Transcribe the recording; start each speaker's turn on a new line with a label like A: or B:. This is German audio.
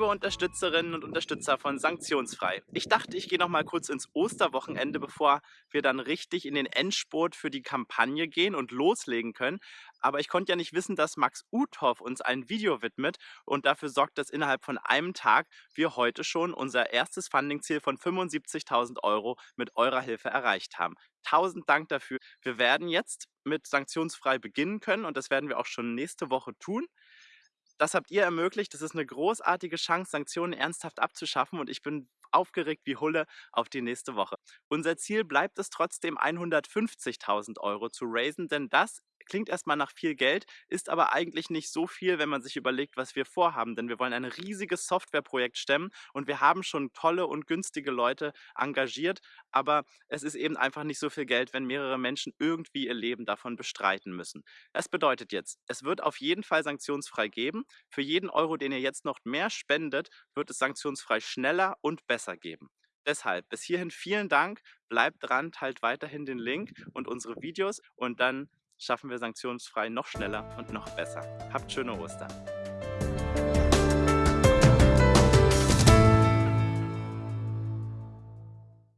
A: liebe Unterstützerinnen und Unterstützer von Sanktionsfrei. Ich dachte, ich gehe noch mal kurz ins Osterwochenende, bevor wir dann richtig in den Endspurt für die Kampagne gehen und loslegen können. Aber ich konnte ja nicht wissen, dass Max Uthoff uns ein Video widmet und dafür sorgt, dass innerhalb von einem Tag wir heute schon unser erstes Funding-Ziel von 75.000 Euro mit eurer Hilfe erreicht haben. Tausend Dank dafür. Wir werden jetzt mit sanktionsfrei beginnen können und das werden wir auch schon nächste Woche tun. Das habt ihr ermöglicht. Das ist eine großartige Chance, Sanktionen ernsthaft abzuschaffen und ich bin aufgeregt wie Hulle auf die nächste Woche. Unser Ziel bleibt es trotzdem 150.000 Euro zu raisen, denn das klingt erstmal nach viel Geld, ist aber eigentlich nicht so viel, wenn man sich überlegt, was wir vorhaben. Denn wir wollen ein riesiges Softwareprojekt stemmen und wir haben schon tolle und günstige Leute engagiert, aber es ist eben einfach nicht so viel Geld, wenn mehrere Menschen irgendwie ihr Leben davon bestreiten müssen. Das bedeutet jetzt, es wird auf jeden Fall sanktionsfrei geben. Für jeden Euro, den ihr jetzt noch mehr spendet, wird es sanktionsfrei schneller und besser geben. Deshalb bis hierhin vielen Dank, bleibt dran, teilt weiterhin den Link und unsere Videos und dann schaffen wir sanktionsfrei noch schneller und noch besser. Habt schöne Ostern.